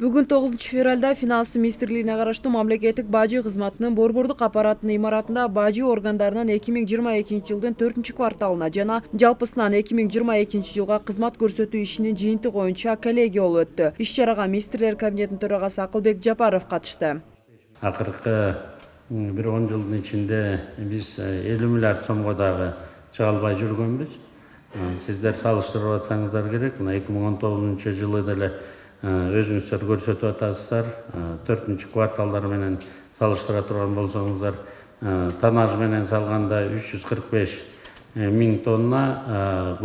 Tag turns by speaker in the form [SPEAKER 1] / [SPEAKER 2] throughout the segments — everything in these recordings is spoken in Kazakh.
[SPEAKER 1] бүгүн тогузунчу февралда финансы министрлигине караштуу мамлекеттик бажы кызматынын борбордук аппаратынын имаратында бажы органдарынын эки миң жыйырма экинчи жылдын төртүнчү кварталына жана жалпысынан эки миң жыйырма экинчи жылга кызмат көрсөтүү ишинин жыйынтыгы боюнча коллегия болуп өттү иш чарага министрлер кабинетинин төрагасы акылбек жапаров катышты
[SPEAKER 2] акыркы бир он жылдын ичинде биз элүү миллиард сомго дагы чыга албай жүргөнбүз сиздер салыштырып атсаңыздар керек. Мына эки миң он тогузунчу жылы деле өзүңүздөр көрсөтүп атасыздар. Төртүнчү кварталдар менен салыштыра турган болсоңуздар тоннаж менен кырк беш миң тонна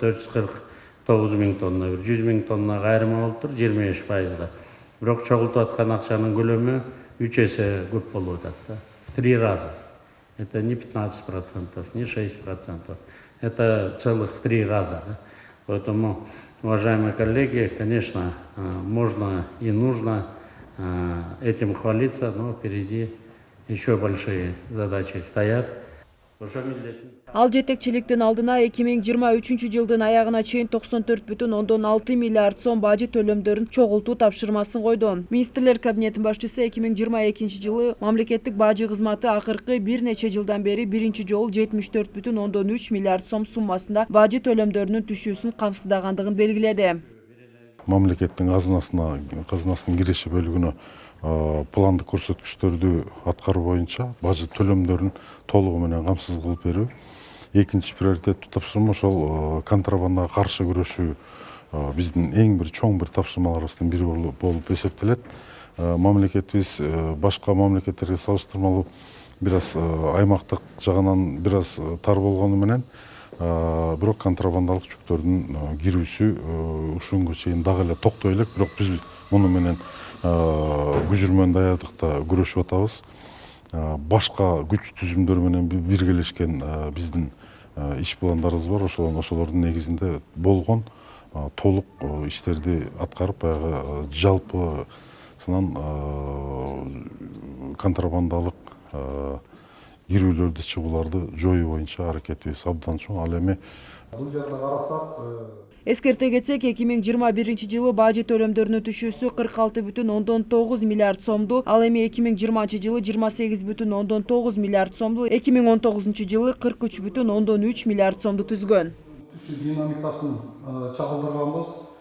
[SPEAKER 2] төрт жүз кырк тогуз миң тонна бир. жүз миң тоннага айырма болуптур жыйырма беш пайызга. Бирок чогултуп аткан акчанын көлөмү үч эсе көп да. В три раза. Это не пятнадцать процентов не шесть процентов это целых три раза поэтому Уважаемые коллеги, конечно, можно и нужно этим хвалиться, но впереди еще большие задачи стоят.
[SPEAKER 1] Ал жетекчиликтин алдына эки миң жыйырма үчүнчү жылдын аягына чейин токсон төрт бүтүн ондон алты миллиард сом бажы төлөмдөрүн чогултуу тапшырмасын койду. Министрлер кабинетинин башчысы эки миң жыйырма экинчи жылы мамлекеттик бажы кызматы акыркы бир нече жылдан бери биринчи жолу жетимиш төрт бүтүн ондон үч миллиард сом суммасында бажы төлөмдөрүнүн түшүүсүн камсыздагандыгын белгиледи.
[SPEAKER 3] Мамлекеттин казынасына казынасынын киреше бөлүгүнө пландык көрсөткүчтөрдү аткаруу боюнча бажы төлөмдөрүн толугу менен камсыз кылып берүү. Экинчи приоритеттүү тапшырма ошол контрабандага каршы күрөшүү биздин эң бир чоң бир тапшырмаларыбыздын бири болуп эсептелет. Мамлекетибиз башка мамлекеттерге салыштырмалуу бир аз аймактык жагынан бир аз тар болгону менен бирок контрабандалык жүктөрдүн кирүүсү ушуга чейин дагы эле токтой элек. Бирок биз муну менен күжүрмөн даярдыкта күрөшүп атабыз. Башка күч түзүмдөр менен биргелешкен биздин иш пландарыбыз бар. Ошол ошолордун негизинде болгон толук иштерди аткарып баягы жалпысынан контрабандалык кирүүлөрдү чыгууларды жоюу боюнча аракетибиз абдан чоң ал эми бул жерде
[SPEAKER 1] карасак эскерте кетсек эки миң жыйырма биринчи жылы бажы төлөмдөрүнүн түшүүсү кырк алты бүтүн ондон тогуз миллиард сомду ал эми эки миң жыйырманчы жылы жыйырма сегиз бүтүн ондон тогуз миллиард сомду эки миң он тогузунчу жылы кырк үч бүтүн ондон үч миллиард сомду түзгөн
[SPEAKER 4] динамикасын чагылдырганбыз